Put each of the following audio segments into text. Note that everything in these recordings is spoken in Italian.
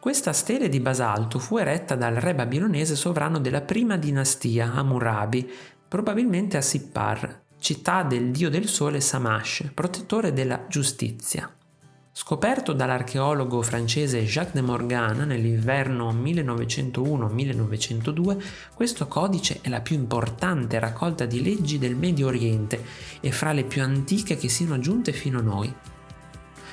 Questa stele di basalto fu eretta dal re babilonese sovrano della prima dinastia, Hammurabi, probabilmente a Sippar, città del dio del sole Samash, protettore della giustizia. Scoperto dall'archeologo francese Jacques de Morgan nell'inverno 1901-1902, questo codice è la più importante raccolta di leggi del Medio Oriente e fra le più antiche che siano giunte fino a noi.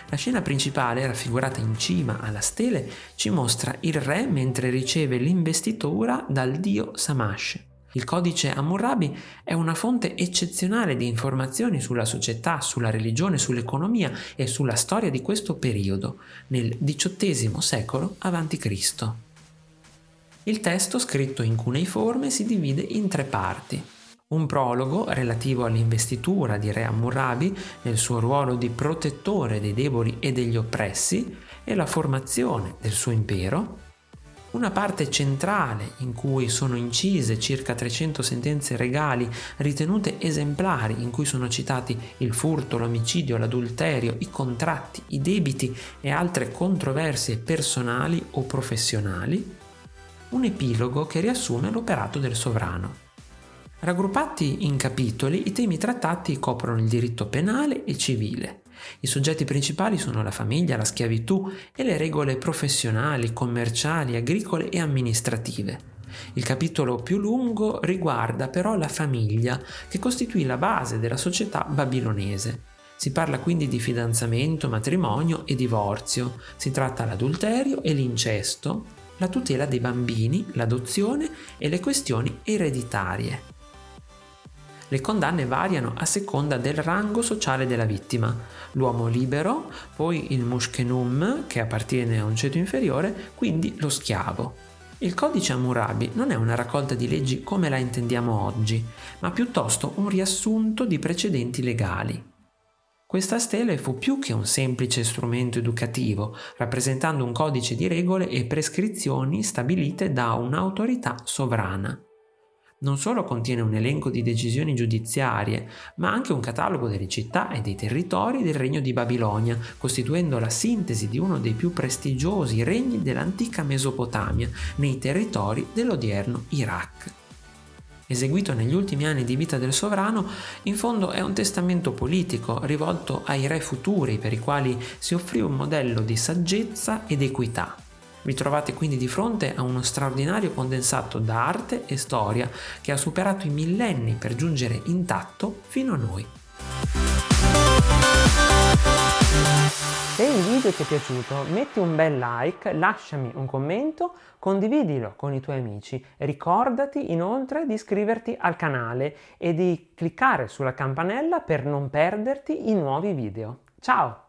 La scena principale, raffigurata in cima alla stele, ci mostra il re mentre riceve l'investitura dal dio Samash. Il codice Hammurabi è una fonte eccezionale di informazioni sulla società, sulla religione, sull'economia e sulla storia di questo periodo, nel XVIII secolo a.C. Il testo, scritto in cuneiforme, si divide in tre parti. Un prologo relativo all'investitura di Re Hammurabi nel suo ruolo di protettore dei deboli e degli oppressi e la formazione del suo impero, una parte centrale in cui sono incise circa 300 sentenze regali ritenute esemplari in cui sono citati il furto, l'omicidio, l'adulterio, i contratti, i debiti e altre controversie personali o professionali, un epilogo che riassume l'operato del sovrano. Raggruppati in capitoli, i temi trattati coprono il diritto penale e civile, i soggetti principali sono la famiglia, la schiavitù e le regole professionali, commerciali, agricole e amministrative. Il capitolo più lungo riguarda però la famiglia, che costituì la base della società babilonese. Si parla quindi di fidanzamento, matrimonio e divorzio, si tratta l'adulterio e l'incesto, la tutela dei bambini, l'adozione e le questioni ereditarie. Le condanne variano a seconda del rango sociale della vittima. L'uomo libero, poi il mushkenum, che appartiene a un ceto inferiore, quindi lo schiavo. Il codice Hammurabi non è una raccolta di leggi come la intendiamo oggi, ma piuttosto un riassunto di precedenti legali. Questa stele fu più che un semplice strumento educativo, rappresentando un codice di regole e prescrizioni stabilite da un'autorità sovrana non solo contiene un elenco di decisioni giudiziarie, ma anche un catalogo delle città e dei territori del regno di Babilonia, costituendo la sintesi di uno dei più prestigiosi regni dell'antica Mesopotamia nei territori dell'odierno Iraq. Eseguito negli ultimi anni di vita del sovrano, in fondo è un testamento politico rivolto ai re futuri per i quali si offrì un modello di saggezza ed equità. Vi trovate quindi di fronte a uno straordinario condensato d'arte e storia che ha superato i millenni per giungere intatto fino a noi. Se il video ti è piaciuto metti un bel like, lasciami un commento, condividilo con i tuoi amici. Ricordati inoltre di iscriverti al canale e di cliccare sulla campanella per non perderti i nuovi video. Ciao!